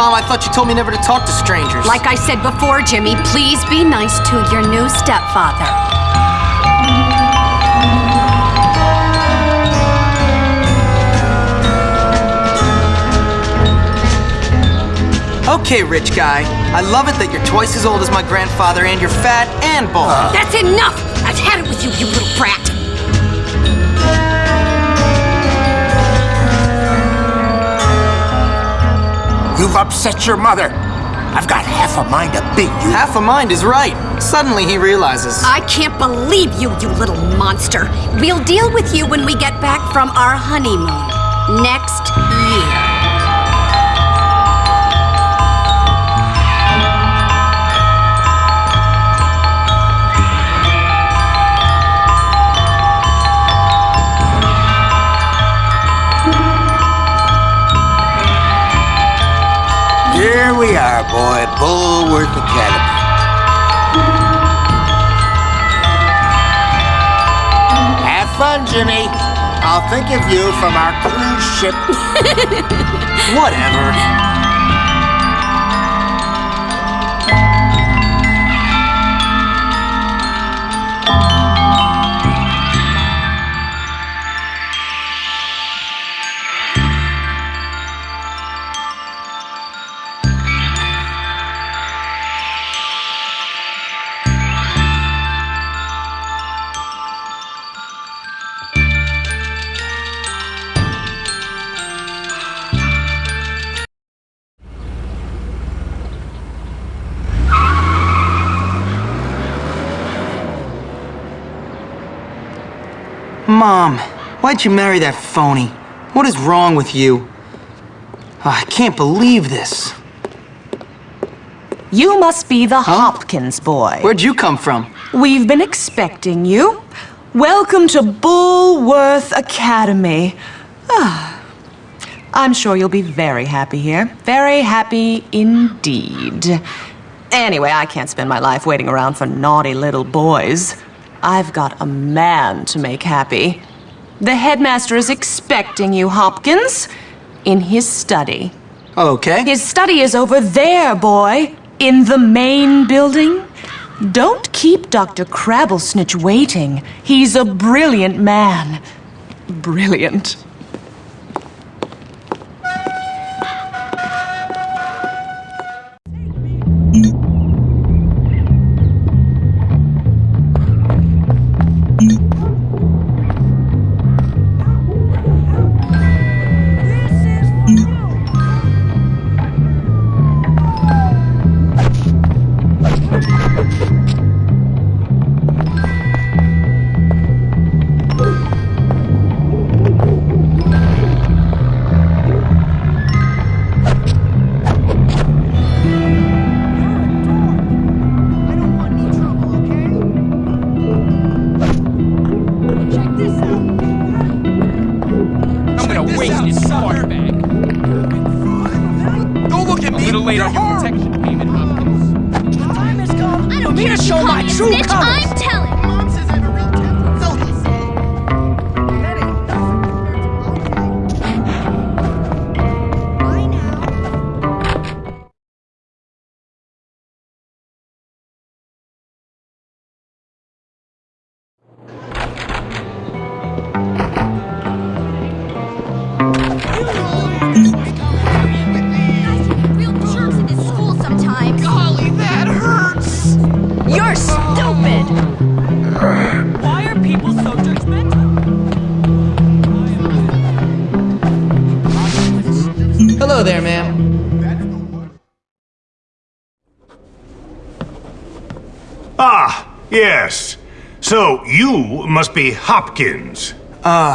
Mom, I thought you told me never to talk to strangers. Like I said before, Jimmy, please be nice to your new stepfather. Okay, rich guy. I love it that you're twice as old as my grandfather and you're fat and bald. That's enough! I've had it with you, you little brat! You've upset your mother. I've got half a mind to beat you. Half a mind is right. Suddenly he realizes. I can't believe you, you little monster. We'll deal with you when we get back from our honeymoon. Next Here we are, boy. Bullworth Academy. Have fun, Jimmy. I'll think of you from our cruise ship. Whatever. Why'd you marry that phony? What is wrong with you? Ah, I can't believe this. You must be the Hopkins boy. Where'd you come from? We've been expecting you. Welcome to Bullworth Academy. Ah, I'm sure you'll be very happy here. Very happy indeed. Anyway, I can't spend my life waiting around for naughty little boys. I've got a man to make happy. The headmaster is expecting you, Hopkins, in his study. Okay. His study is over there, boy, in the main building. Don't keep Dr. Crabblesnitch waiting. He's a brilliant man. Brilliant. Yes. So you must be Hopkins. Uh,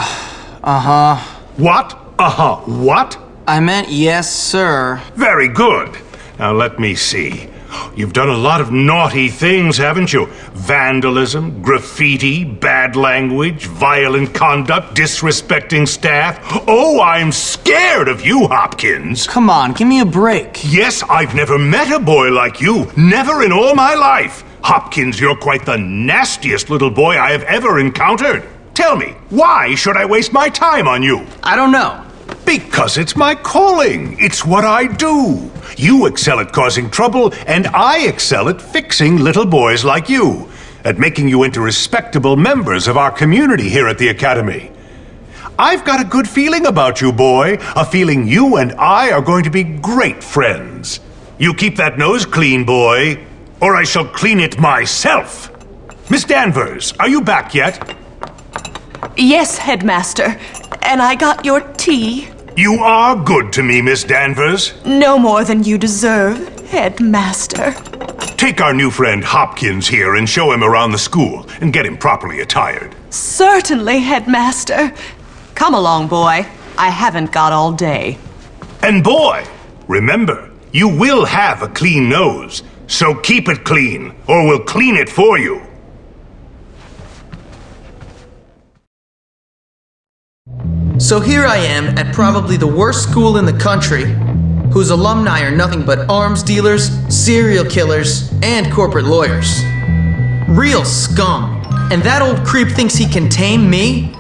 uh-huh. What? Uh huh. What? I meant yes, sir. Very good. Now let me see. You've done a lot of naughty things, haven't you? Vandalism, graffiti, bad language, violent conduct, disrespecting staff. Oh, I'm scared of you, Hopkins. Come on, give me a break. Yes, I've never met a boy like you. Never in all my life. Hopkins, you're quite the nastiest little boy I have ever encountered. Tell me, why should I waste my time on you? I don't know. Because it's my calling. It's what I do. You excel at causing trouble, and I excel at fixing little boys like you, at making you into respectable members of our community here at the Academy. I've got a good feeling about you, boy. A feeling you and I are going to be great friends. You keep that nose clean, boy, or I shall clean it myself. Miss Danvers, are you back yet? Yes, Headmaster. And I got your tea. You are good to me, Miss Danvers. No more than you deserve, Headmaster. Take our new friend Hopkins here and show him around the school and get him properly attired. Certainly, Headmaster. Come along, boy. I haven't got all day. And boy, remember, you will have a clean nose, so keep it clean, or we'll clean it for you. So here I am at probably the worst school in the country, whose alumni are nothing but arms dealers, serial killers, and corporate lawyers. Real scum. And that old creep thinks he can tame me?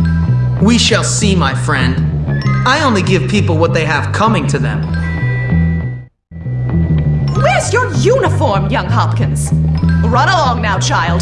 We shall see, my friend. I only give people what they have coming to them. Where's your uniform, young Hopkins? Run along now, child.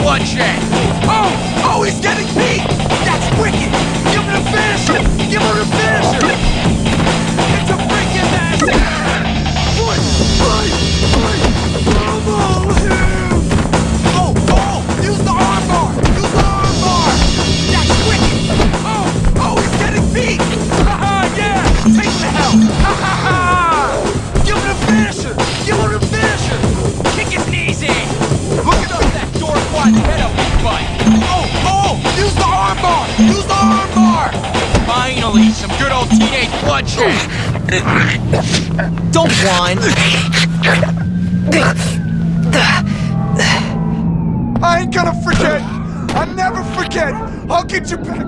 Bloodshed. Oh, oh, he's getting beat. That's wicked. Give him a finisher. Give him a finisher. Finally, some good old teenage bloodshed. Don't whine. I ain't gonna forget. I'll never forget. I'll get you back.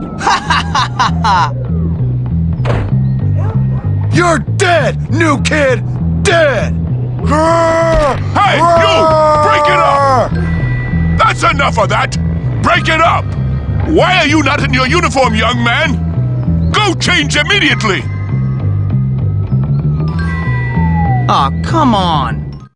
You're dead, new kid. Dead. Hey, you! Break it up! That's enough of that! Break it up! Why are you not in your uniform, young man? Go change immediately! Aw, come on.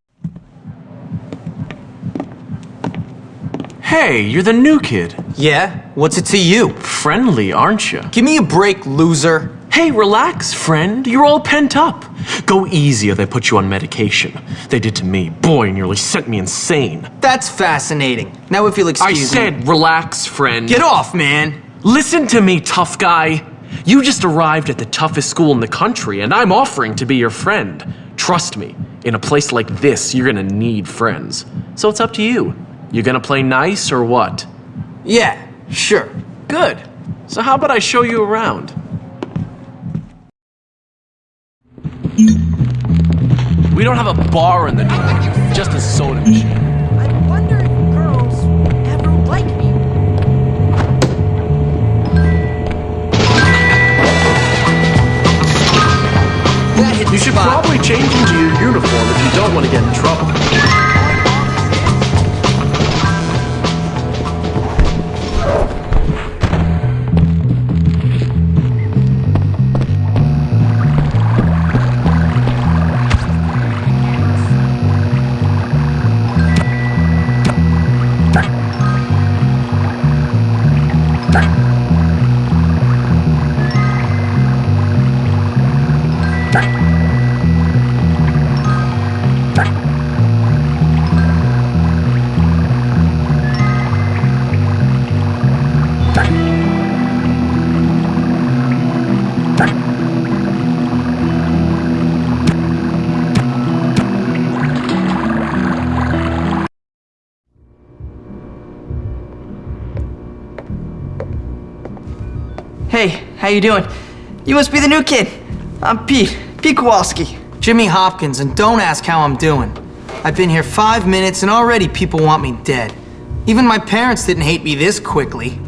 Hey, you're the new kid. Yeah? What's it to you? Friendly, aren't you? Give me a break, loser. Hey, relax, friend. You're all pent up. Go easy or they put you on medication. They did to me. Boy, nearly sent me insane. That's fascinating. Now if you'll I excuse me. said relax, friend. Get off, man. Listen to me, tough guy. You just arrived at the toughest school in the country, and I'm offering to be your friend. Trust me, in a place like this, you're gonna need friends. So it's up to you. You gonna play nice or what? Yeah, sure. Good. So how about I show you around? We don't have a bar in the dorm, just a soda machine. You should probably change into your uniform if you don't want to get in trouble. How you doing? You must be the new kid. I'm Pete, Pete Kowalski. Jimmy Hopkins, and don't ask how I'm doing. I've been here five minutes and already people want me dead. Even my parents didn't hate me this quickly.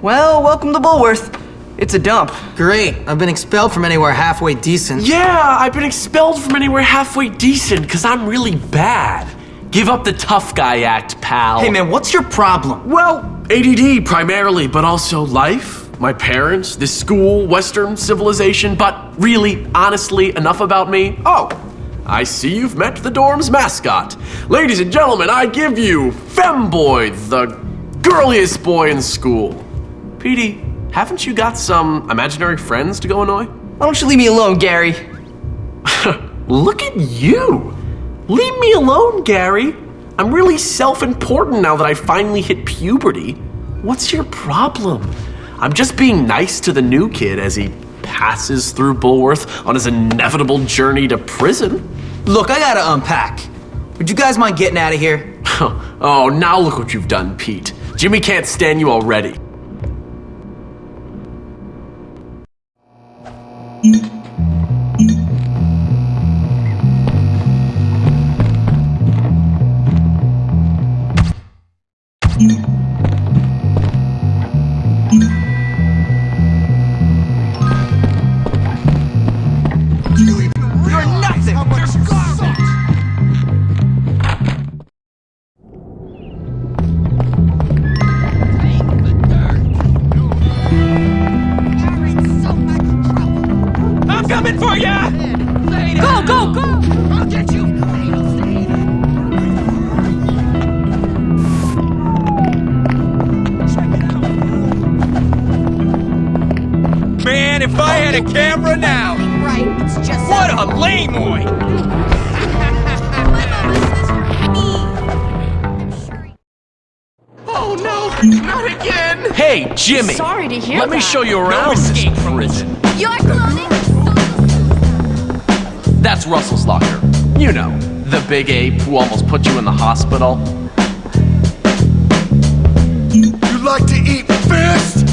Well, welcome to Bullworth. It's a dump. Great, I've been expelled from anywhere halfway decent. Yeah, I've been expelled from anywhere halfway decent because I'm really bad. Give up the tough guy act, pal. Hey man, what's your problem? Well, ADD primarily, but also life, my parents, this school, Western civilization, but really, honestly, enough about me. Oh, I see you've met the dorm's mascot. Ladies and gentlemen, I give you Femboy, the girliest boy in school. Petey, haven't you got some imaginary friends to go annoy? Why don't you leave me alone, Gary? Look at you! Leave me alone, Gary. I'm really self important now that I finally hit puberty. What's your problem? I'm just being nice to the new kid as he passes through Bullworth on his inevitable journey to prison. Look, I gotta unpack. Would you guys mind getting out of here? oh, now look what you've done, Pete. Jimmy can't stand you already. Show you around this prison. Your clothing That's Russell's locker. You know, the big ape who almost put you in the hospital. You like to eat fist?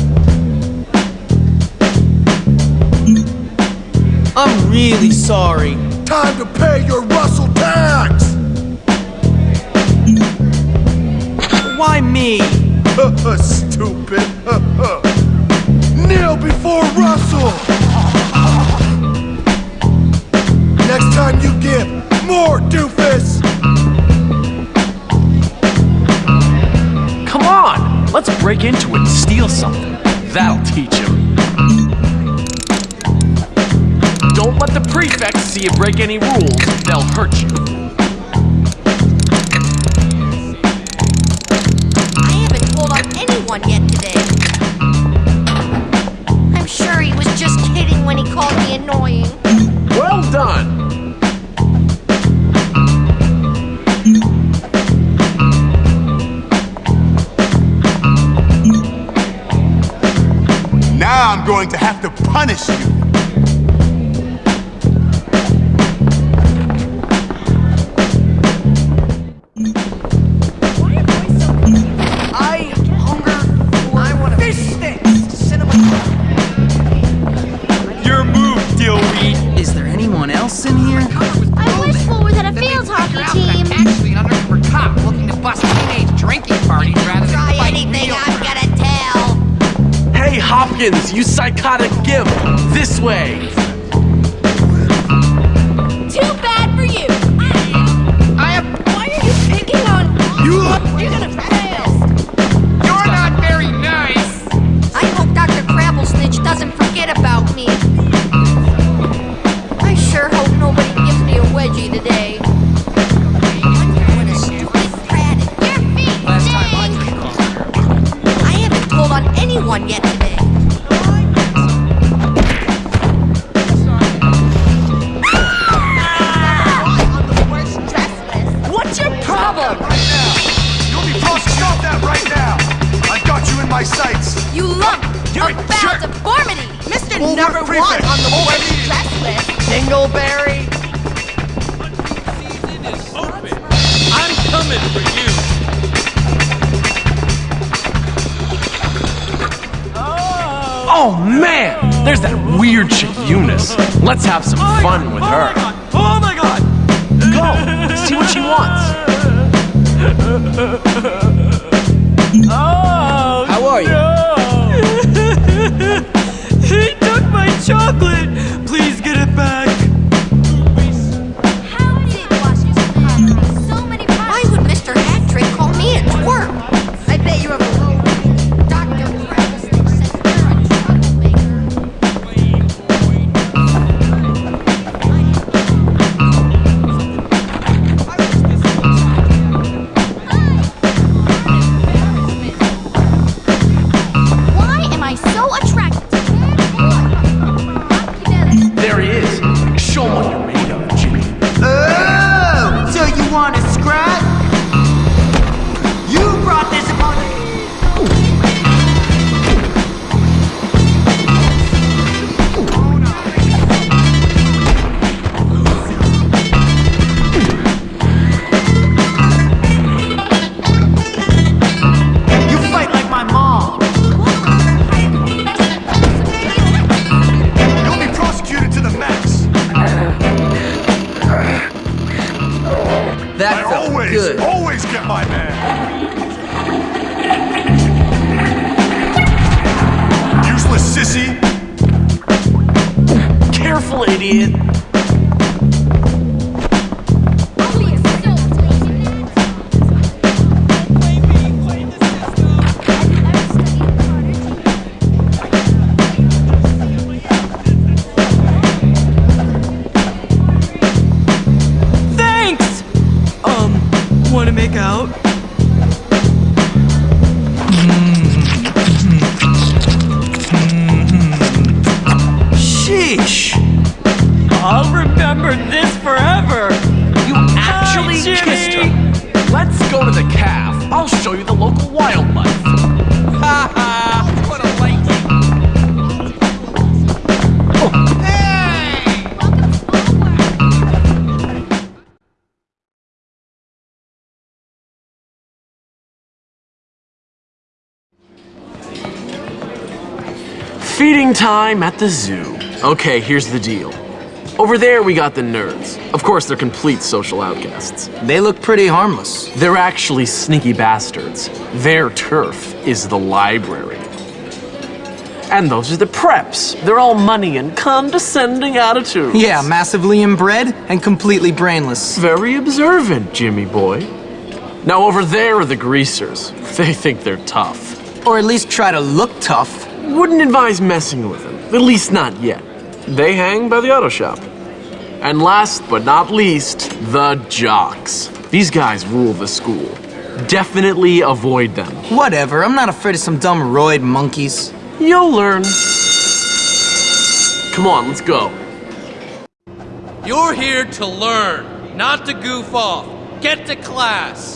I'm really sorry. Time to pay your Russell tax! Why me? Stupid! Kneel before Russell! Next time you give, more doofus! Come on, let's break into it and steal something. That'll teach him. Don't let the prefects see you break any rules. They'll hurt you. Annoying. Well done. Now I'm going to have to punish you! You psychotic gimp. This way. Oh man, there's that weird chick Eunice. Let's have some oh fun with her. Oh, oh my god! Go, see what she wants. Oh! How are you? No. he took my chocolate! Sheesh! I'll remember this forever! You actually Jimmy! kissed her. Let's go to the calf. I'll show you the local wildlife. Time at the zoo. Okay, here's the deal. Over there, we got the nerds. Of course, they're complete social outcasts. They look pretty harmless. They're actually sneaky bastards. Their turf is the library. And those are the preps. They're all money and condescending attitudes. Yeah, massively inbred and completely brainless. Very observant, Jimmy boy. Now over there are the greasers. They think they're tough. Or at least try to look tough. Wouldn't advise messing with them. At least not yet. They hang by the auto shop. And last but not least, the jocks. These guys rule the school. Definitely avoid them. Whatever, I'm not afraid of some dumb roid monkeys. You'll learn. Come on, let's go. You're here to learn, not to goof off. Get to class.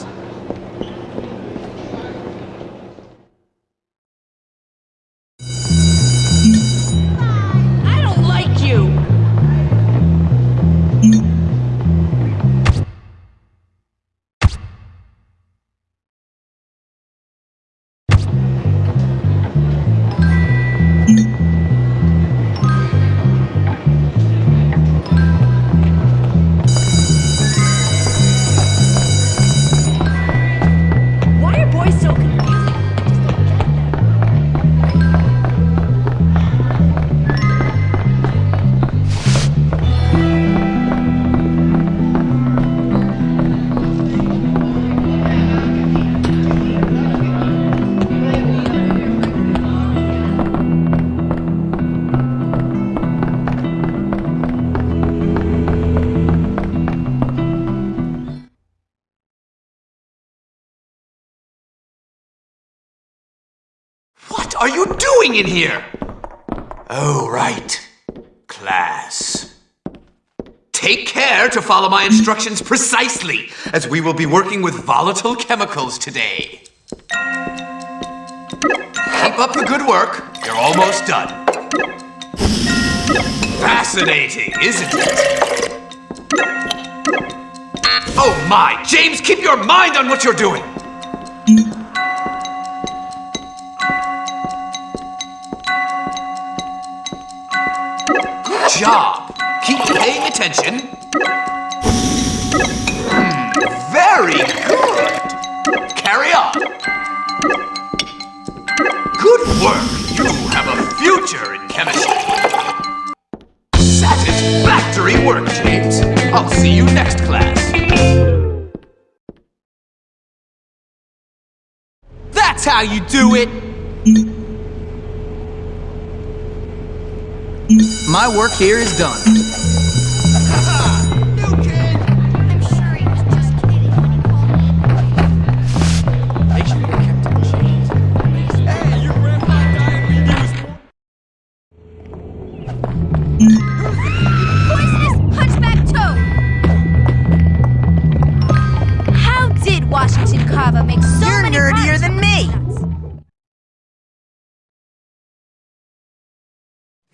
Doing in here? Oh, right. Class. Take care to follow my instructions precisely, as we will be working with volatile chemicals today. Keep up the good work. You're almost done. Fascinating, isn't it? Oh my, James, keep your mind on what you're doing. Job. Keep paying attention. Hmm, very good. Carry on. Good work. You have a future in chemistry. Satisfactory work, James. I'll see you next class. That's how you do it! My work here is done.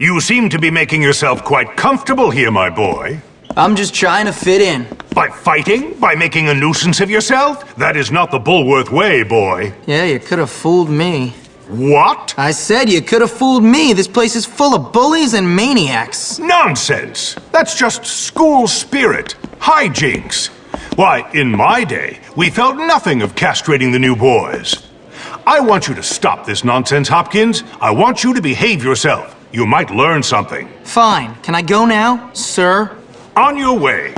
You seem to be making yourself quite comfortable here, my boy. I'm just trying to fit in. By fighting? By making a nuisance of yourself? That is not the Bullworth way, boy. Yeah, you could have fooled me. What? I said you could have fooled me. This place is full of bullies and maniacs. Nonsense! That's just school spirit. Hijinks. Why, in my day, we felt nothing of castrating the new boys. I want you to stop this nonsense, Hopkins. I want you to behave yourself. You might learn something. Fine. Can I go now, sir? On your way.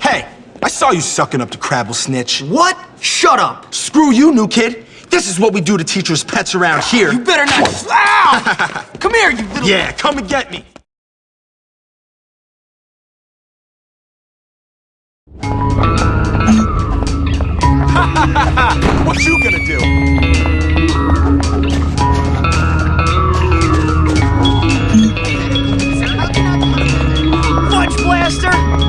Hey, I saw you sucking up to Crabblesnitch. What? Shut up. Screw you, new kid. This is what we do to teachers' pets around ah, here. You better not. Ow! Come here, you little. Yeah, come and get me. what you gonna do? Punch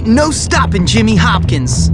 Ain't no stopping Jimmy Hopkins.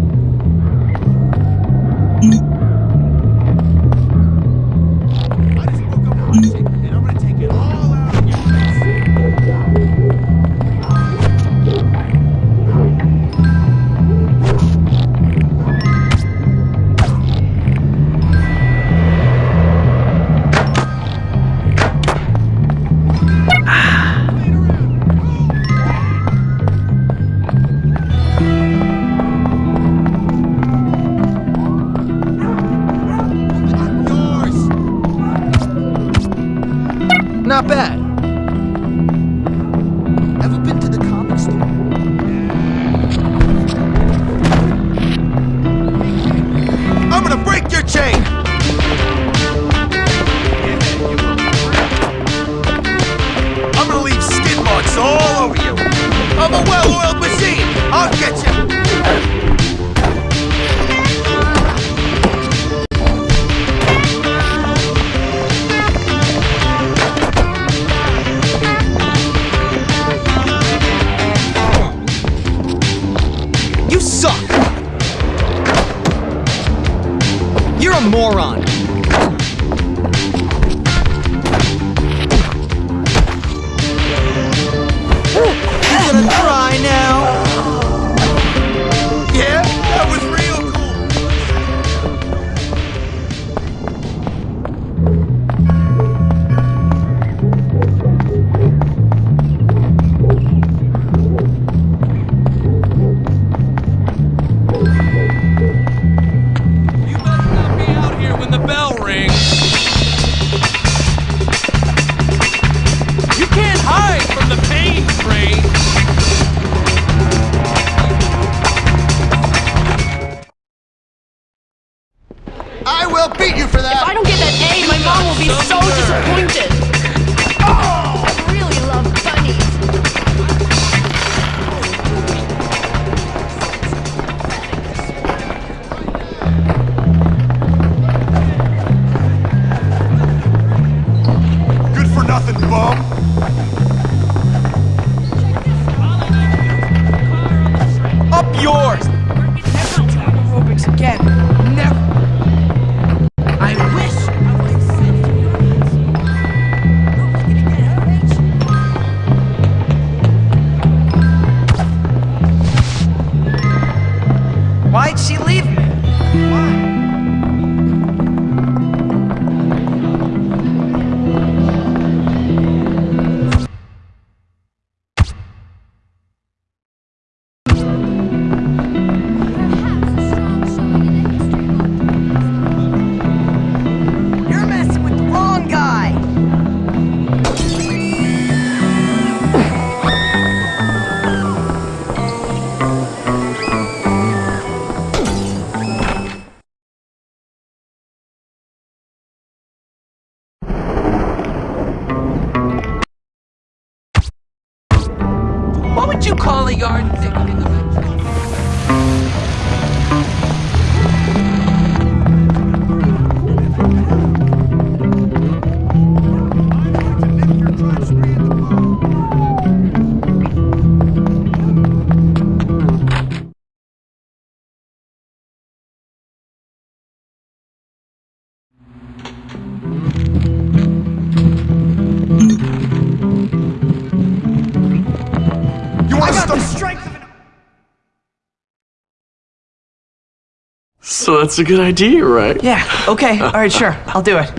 So that's a good idea, right? Yeah, okay. All right, sure. I'll do it.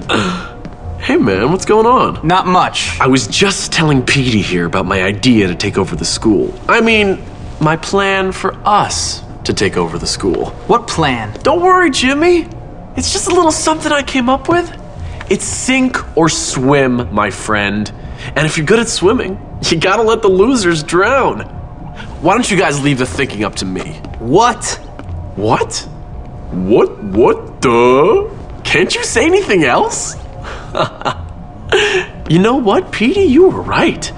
Hey man, what's going on? Not much. I was just telling Petey here about my idea to take over the school. I mean, my plan for us to take over the school. What plan? Don't worry, Jimmy. It's just a little something I came up with. It's sink or swim, my friend. And if you're good at swimming, you gotta let the losers drown. Why don't you guys leave the thinking up to me? What? What? What? What the? Can't you say anything else? you know what, Petey? You were right.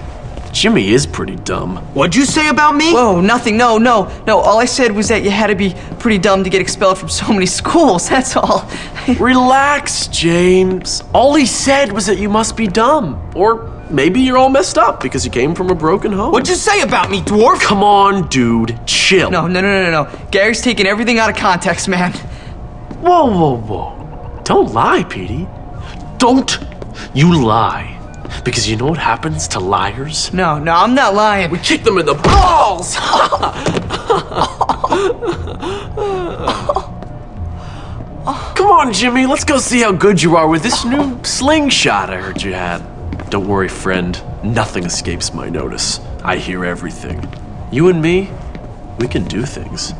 Jimmy is pretty dumb. What'd you say about me? Whoa, nothing. No, no, no. All I said was that you had to be pretty dumb to get expelled from so many schools. That's all. Relax, James. All he said was that you must be dumb. Or maybe you're all messed up because you came from a broken home. What'd you say about me, dwarf? Come on, dude. Chill. No, no, no, no, no. Gary's taking everything out of context, man. Whoa, whoa, whoa. Don't lie, Petey. Don't you lie. Because you know what happens to liars? No, no, I'm not lying. We kick them in the balls! Come on, Jimmy, let's go see how good you are with this new slingshot I heard you had. Don't worry, friend. Nothing escapes my notice. I hear everything. You and me, we can do things.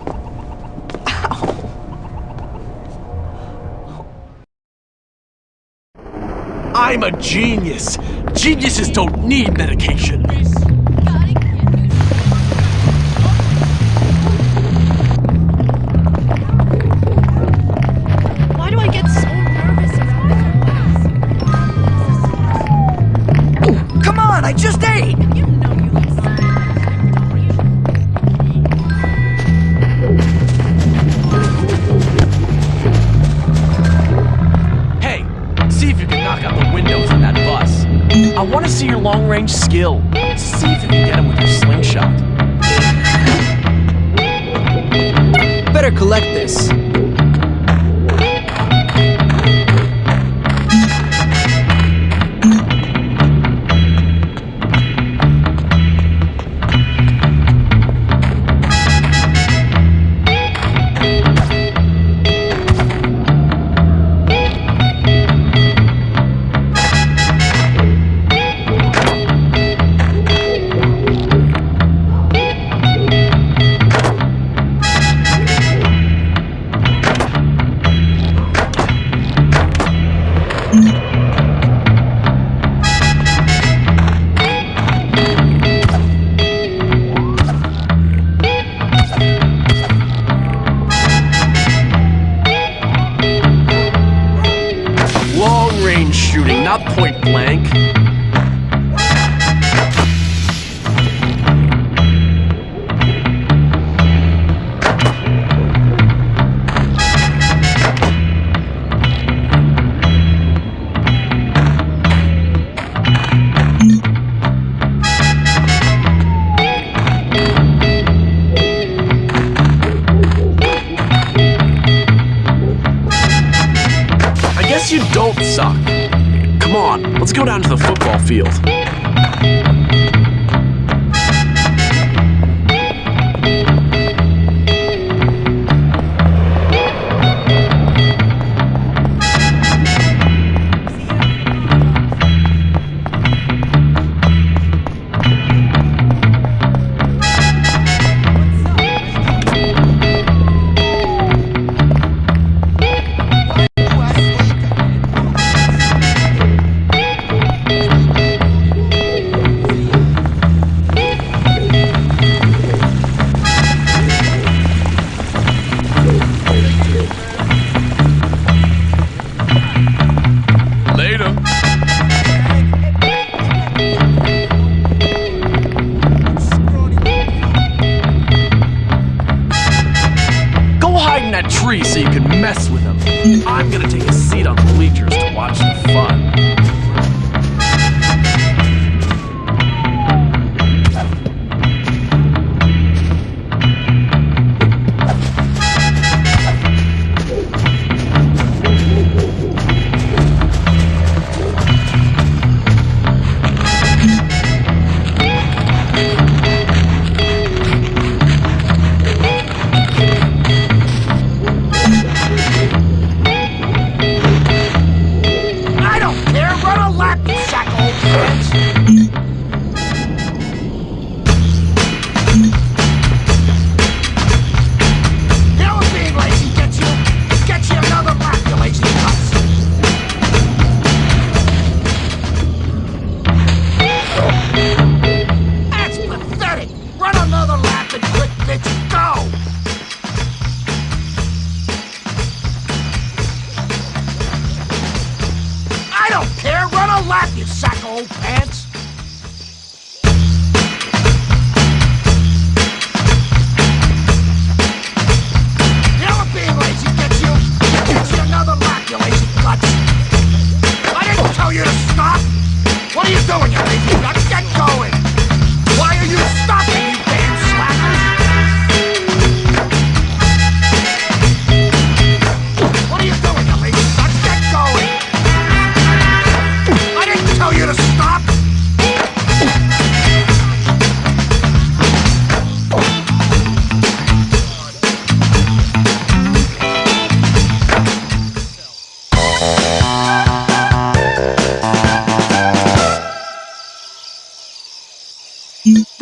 I'm a genius. Geniuses don't need medication. I want to see your long range skill. See if you can get him with your slingshot. Better collect this.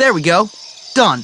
There we go. Done.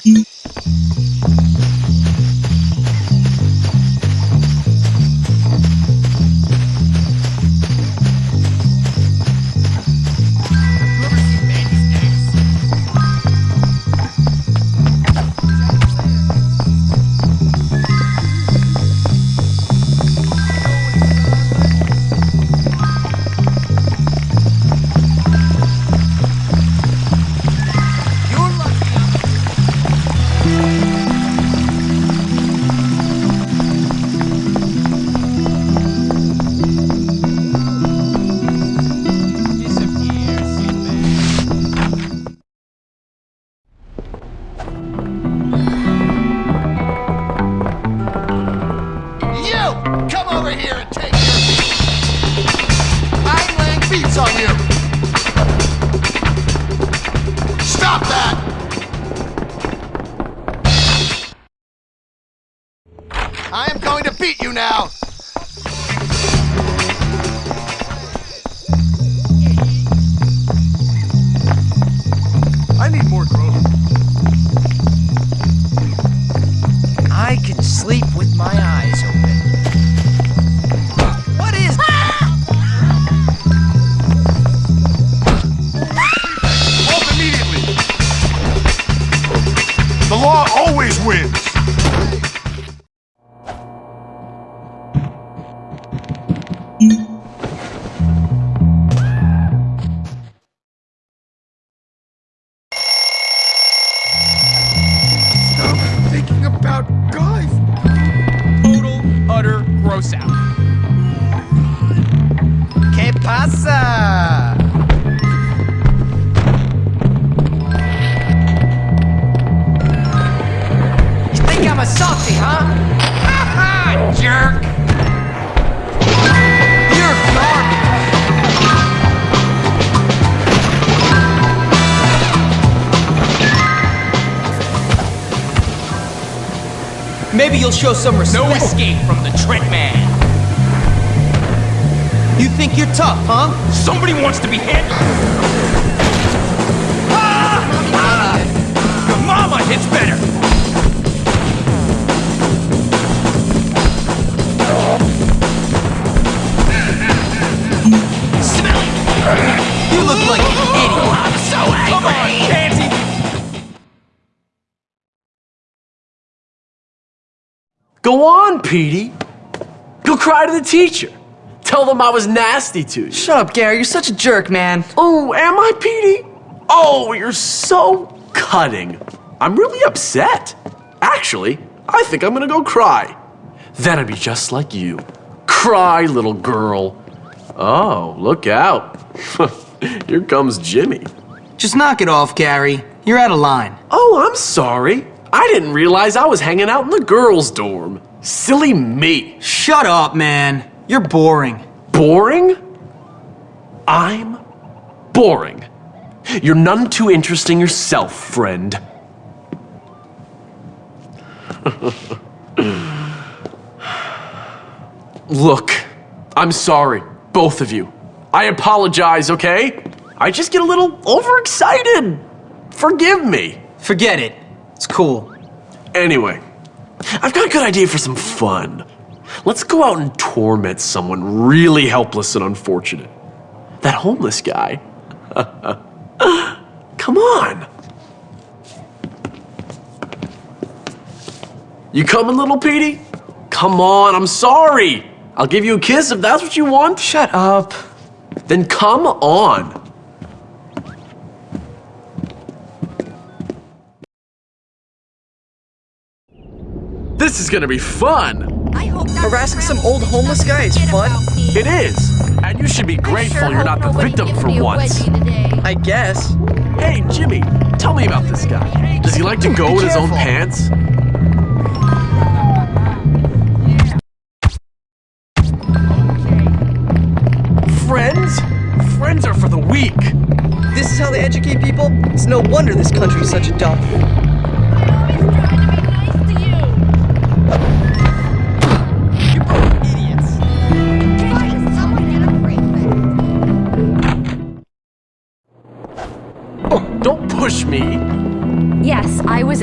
Maybe you'll show some respect. No escape from the Trent man. You think you're tough, huh? Somebody wants to be hit. Ah! Ah! Mama hits better. Go on, Petey. Go cry to the teacher. Tell them I was nasty to you. Shut up, Gary. You're such a jerk, man. Oh, am I, Petey? Oh, you're so cutting. I'm really upset. Actually, I think I'm gonna go cry. Then I'd be just like you. Cry, little girl. Oh, look out. Here comes Jimmy. Just knock it off, Gary. You're out of line. Oh, I'm sorry. I didn't realize I was hanging out in the girls' dorm. Silly me. Shut up, man. You're boring. Boring? I'm boring. You're none too interesting yourself, friend. Look, I'm sorry, both of you. I apologize, okay? I just get a little overexcited. Forgive me. Forget it. It's cool. Anyway, I've got a good idea for some fun. Let's go out and torment someone really helpless and unfortunate. That homeless guy. Come on. You coming, little Petey? Come on, I'm sorry. I'll give you a kiss if that's what you want. Shut up. Then come on. Is gonna be fun. I hope Harassing some old homeless doesn't guy is fun. It is. And you should be grateful sure you're not the victim for once. I guess. Hey, Jimmy, tell me about this guy. Does he like to go in his own pants? Friends? Friends are for the weak. This is how they educate people? It's no wonder this country is such a dump.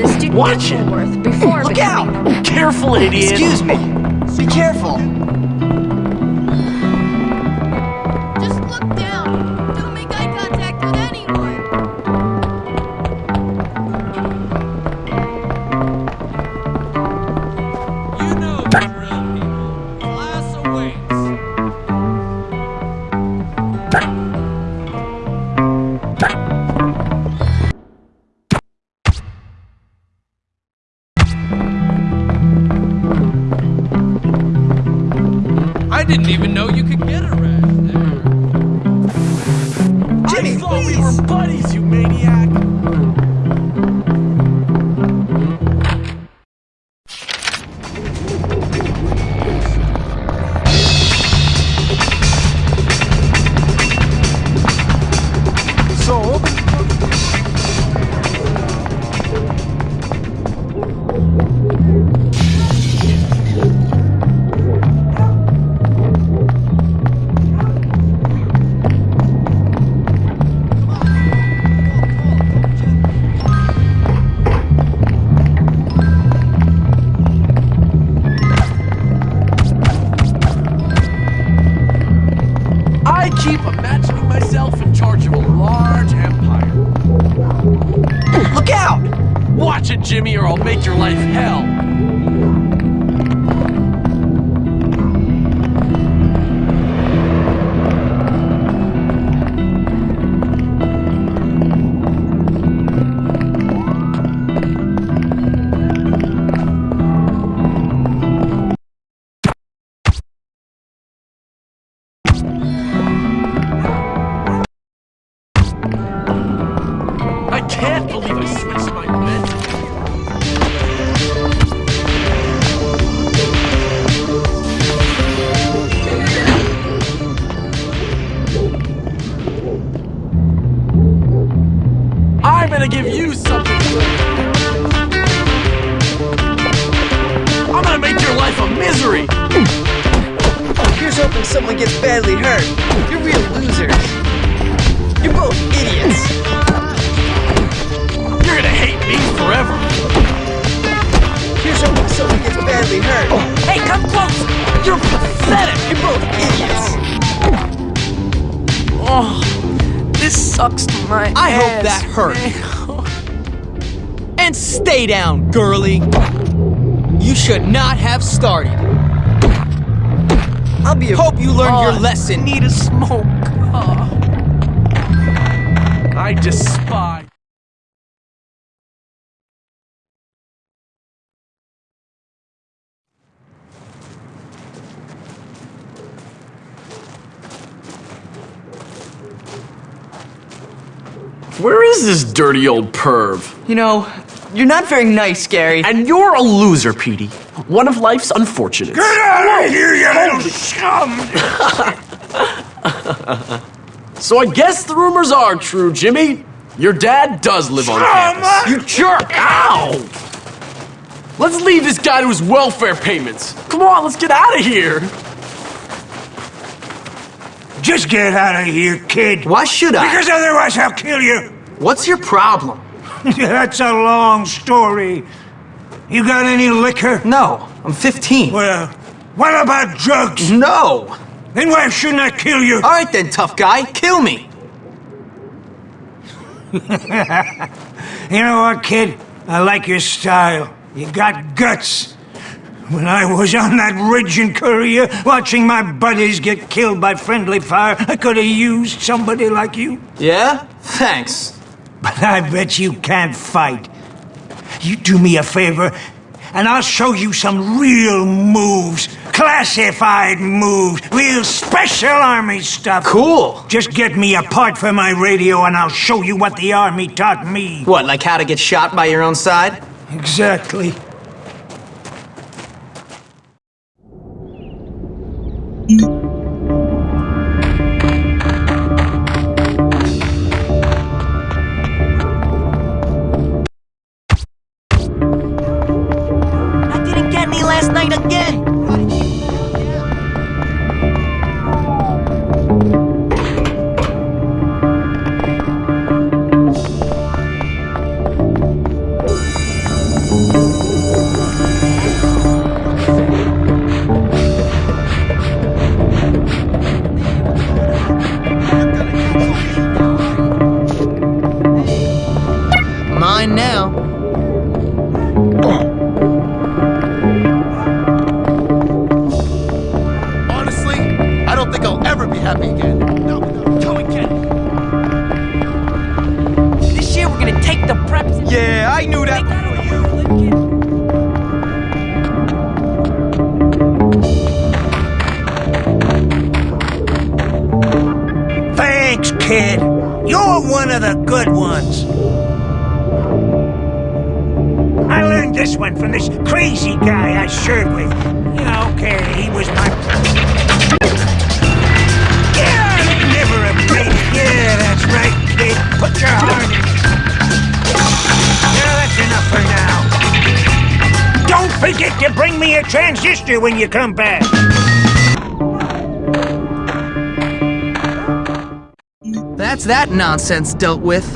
Watch it. Woolworth before Look becoming out! Careful, idiot. Excuse me. Be careful. Where is this dirty old perv? You know, you're not very nice, Gary. And you're a loser, Petey. One of life's unfortunates. Get out of here, you little scum! So I guess the rumors are true, Jimmy. Your dad does live on campus. You jerk! Ow! Let's leave this guy to his welfare payments. Come on, let's get out of here. Just get out of here, kid. Why should I? Because otherwise I'll kill you. What's your problem? That's a long story. You got any liquor? No, I'm 15. Well, what about drugs? No. Then why shouldn't I kill you? All right then, tough guy, kill me. You know what, kid? I like your style. You got guts. When I was on that ridge in Korea, watching my buddies get killed by friendly fire, I could have used somebody like you. Yeah? Thanks. But I bet you can't fight. You do me a favor, and I'll show you some real moves. Classified moves. Real special army stuff. Cool. Just get me a part for my radio, and I'll show you what the army taught me. What, like how to get shot by your own side? Exactly. I kid. You're one of the good ones. I learned this one from this crazy guy I served with. Yeah, okay, he was my... Yeah, never a break. Yeah, that's right, kid. Put your heart in it. Yeah, that's enough for now. Don't forget to bring me a transistor when you come back. That's that nonsense dealt with.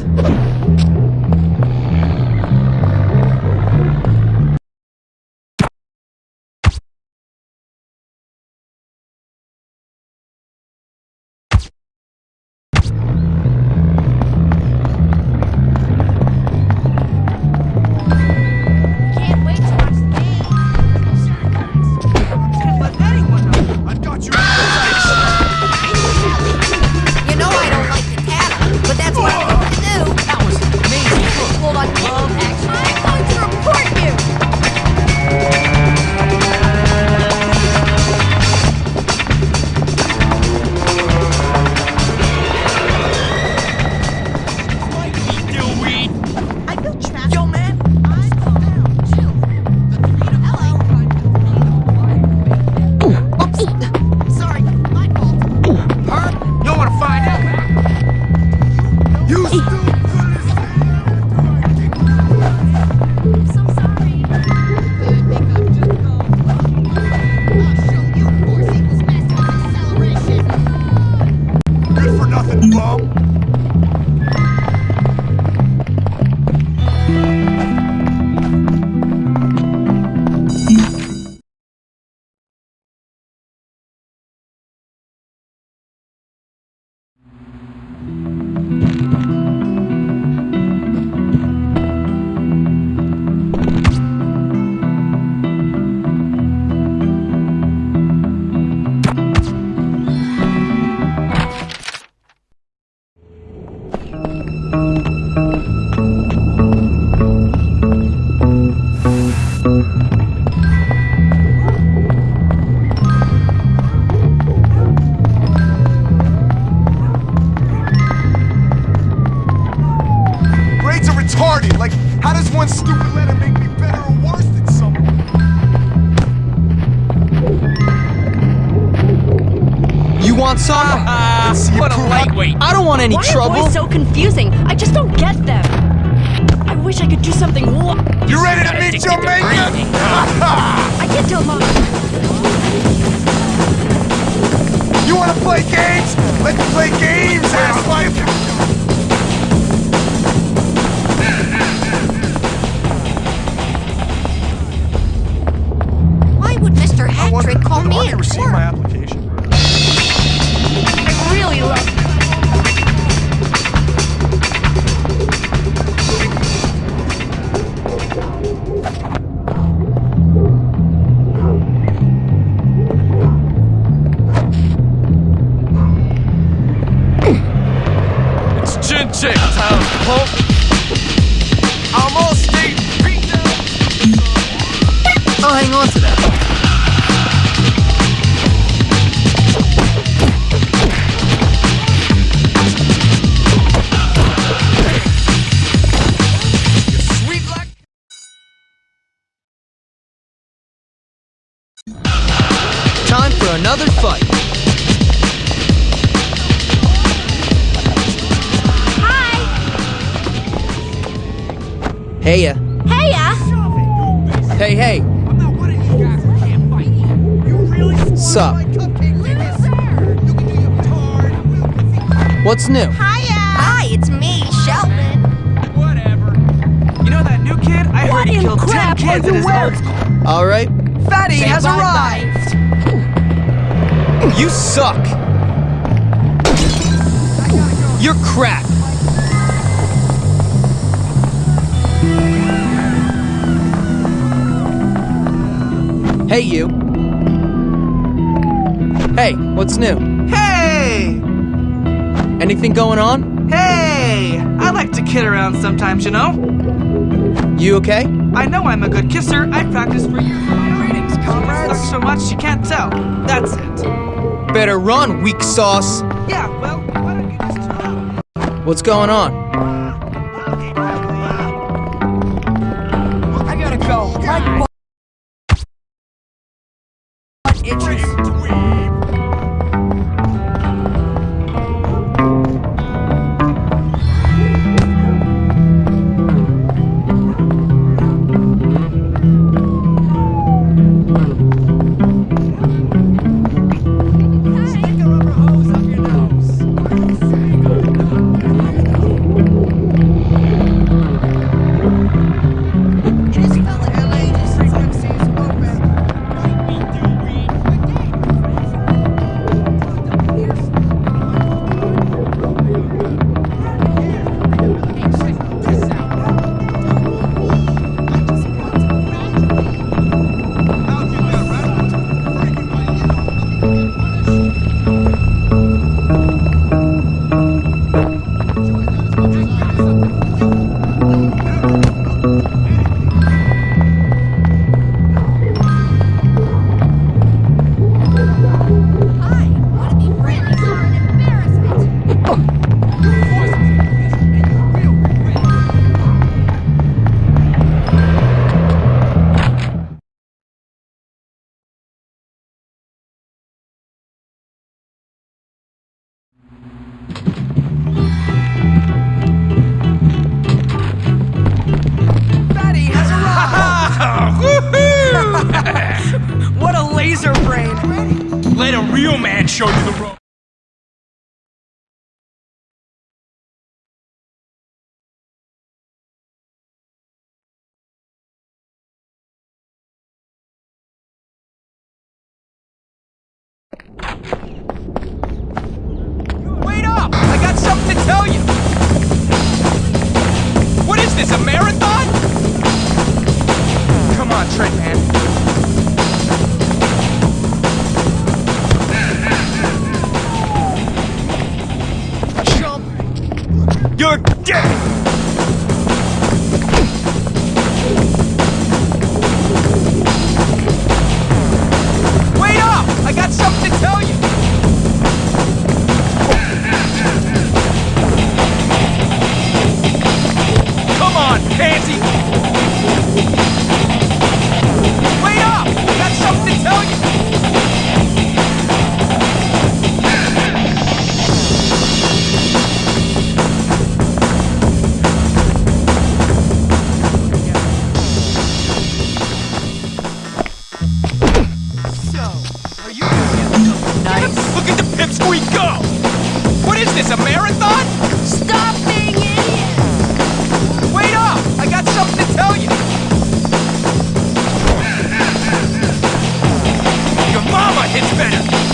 Hey ya. Heya. Hey, hey. Sup? What's new? Hiya. Hi, it's me, Sheldon. Whatever. You know that new kid? I What heard he in killed 10 kids in his wearing? old. All right. Fatty Say has bye-bye. arrived. You suck. You're crap. Hey, you. Hey, what's new? Hey! Anything going on? Hey! I like to kid around sometimes, you know? You okay? I know I'm a good kisser. I practice practiced for years. Greetings, comrades. so much you can't tell. That's it. Better run, weak sauce. Yeah, well, why don't you just What's going on? Look at the pipsqueak go! What is this, a marathon? Stop being idiots! Wait up! I got something to tell you! Your mama hits better!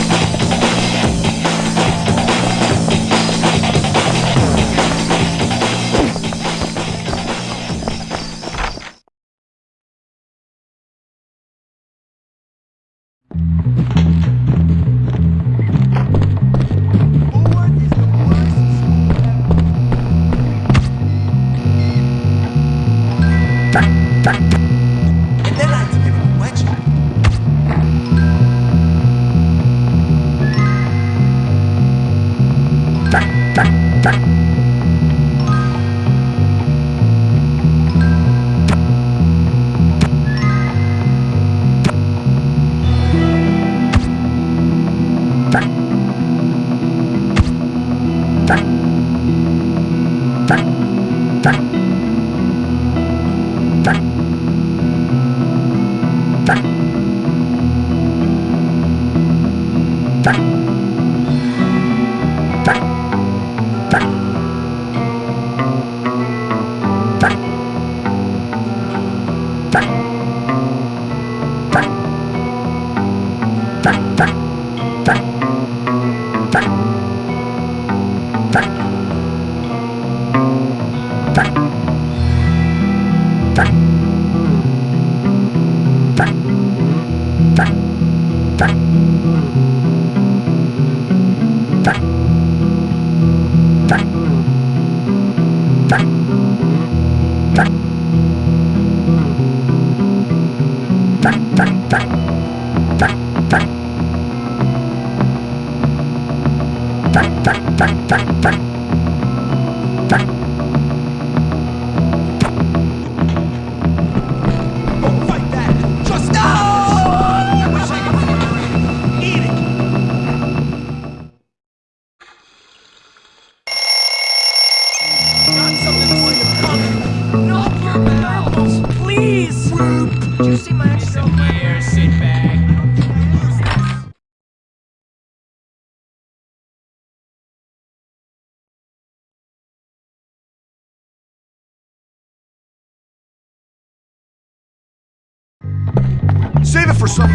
For some.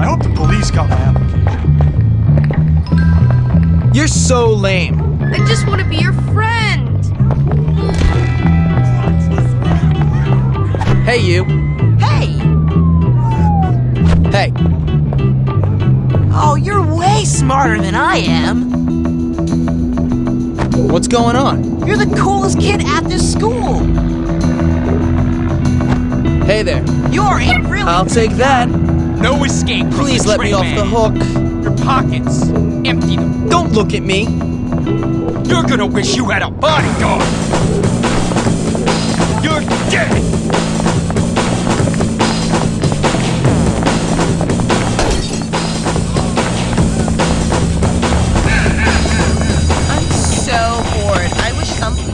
I hope the police got my application. You're so lame. I just want to be your friend. Hey, you. Hey! Hey. Oh, you're way smarter than I am. What's going on? You're the coolest kid at this school. Hey there. You're a really. I'll take that. No escape. from Please the let me train off man. the hook. Your pockets. Empty them. Don't look at me. You're gonna wish you had a bodyguard. You're dead. I'm so bored. I wish something.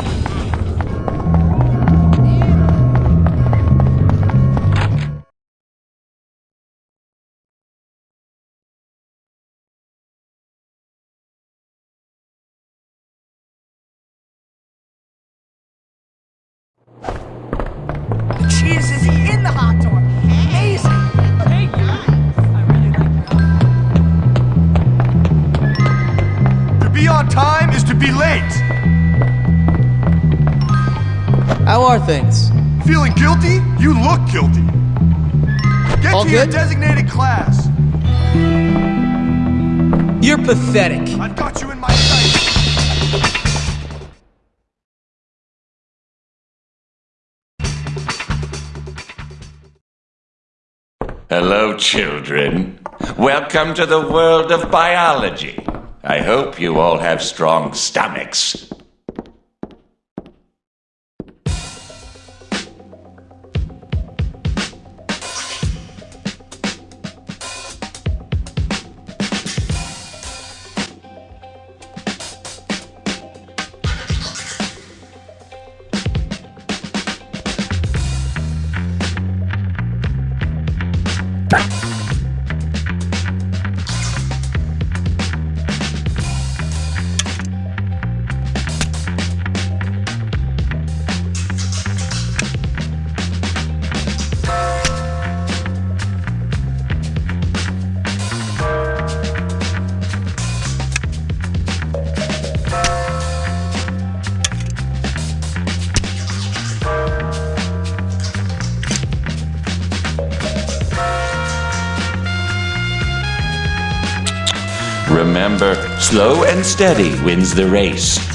Things? Feeling guilty? You look guilty. Get All to your designated class. You're pathetic. I've got you in my sights. Hello, children. Welcome to the world of biology. I hope you all have strong stomachs. Steady wins the race.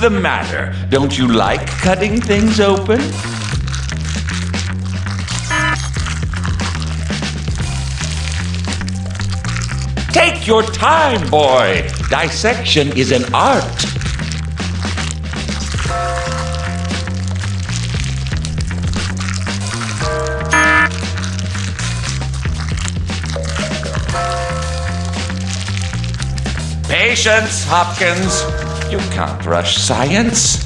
The matter? Don't you like cutting things open? Take your time, boy. Dissection is an art. Patience, Hopkins. You can't rush science.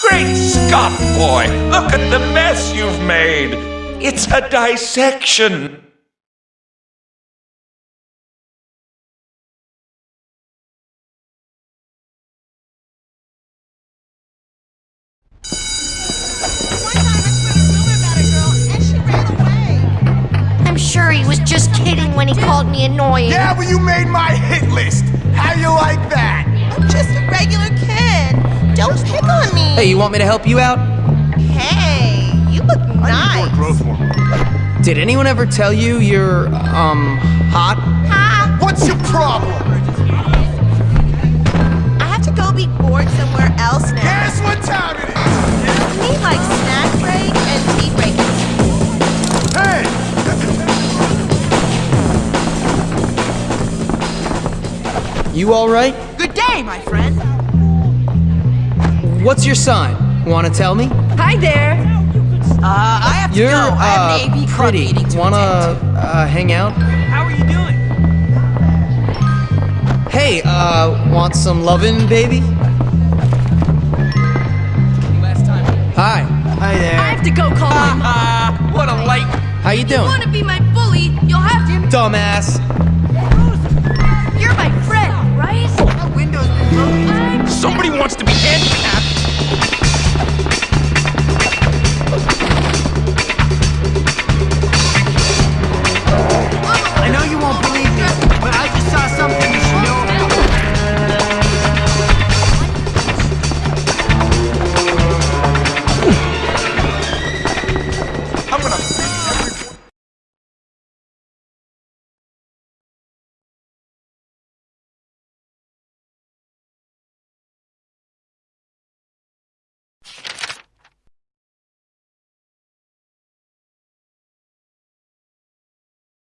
Great Scott, boy! Look at the mess you've made! It's a dissection! Called me annoying. Yeah, but you made my hit list. How you like that? I'm just a regular kid. Don't pick on me. Hey, you want me to help you out? Hey, you look nice. Growth hormone. Did anyone ever tell you you're, um, hot? What's your problem? I have to go be bored somewhere else now. Guess what time it is? I need like You alright? Good day, my friend. What's your sign? Wanna tell me? Hi there. Uh, I have to You're, go. I have uh, an AV club pretty. meeting to Wanna, attend. uh, hang out? How are you doing? Hey, uh, want some lovin', baby? Last time. Hi. Hi there. I have to go call my mom. What a light. How you doing? Want to be my bully? You'll have to. Dumbass. Somebody wants to be handicapped!